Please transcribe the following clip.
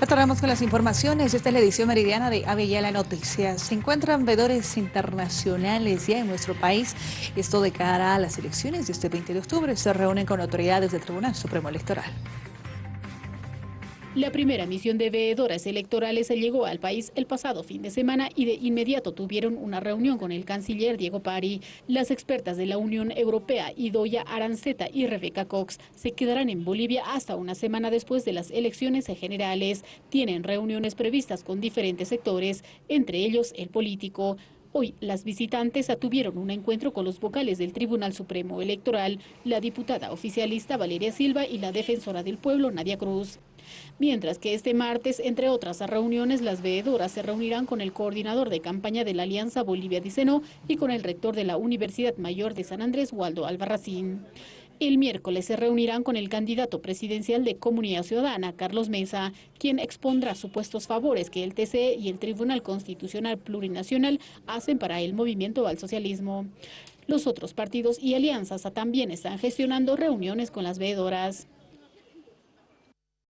Retornamos con las informaciones. Esta es la edición meridiana de Avellala Noticias. Se encuentran veedores internacionales ya en nuestro país. Esto de cara a las elecciones de este 20 de octubre. Se reúnen con autoridades del Tribunal Supremo Electoral. La primera misión de veedoras electorales llegó al país el pasado fin de semana y de inmediato tuvieron una reunión con el canciller Diego Pari. Las expertas de la Unión Europea, Idoya Aranceta y Rebeca Cox, se quedarán en Bolivia hasta una semana después de las elecciones generales. Tienen reuniones previstas con diferentes sectores, entre ellos el político. Hoy las visitantes tuvieron un encuentro con los vocales del Tribunal Supremo Electoral, la diputada oficialista Valeria Silva y la defensora del pueblo Nadia Cruz. Mientras que este martes, entre otras reuniones, las veedoras se reunirán con el coordinador de campaña de la Alianza Bolivia Diceno y con el rector de la Universidad Mayor de San Andrés, Waldo Albarracín. El miércoles se reunirán con el candidato presidencial de Comunidad Ciudadana, Carlos Mesa, quien expondrá supuestos favores que el TCE y el Tribunal Constitucional Plurinacional hacen para el movimiento al socialismo. Los otros partidos y alianzas también están gestionando reuniones con las veedoras.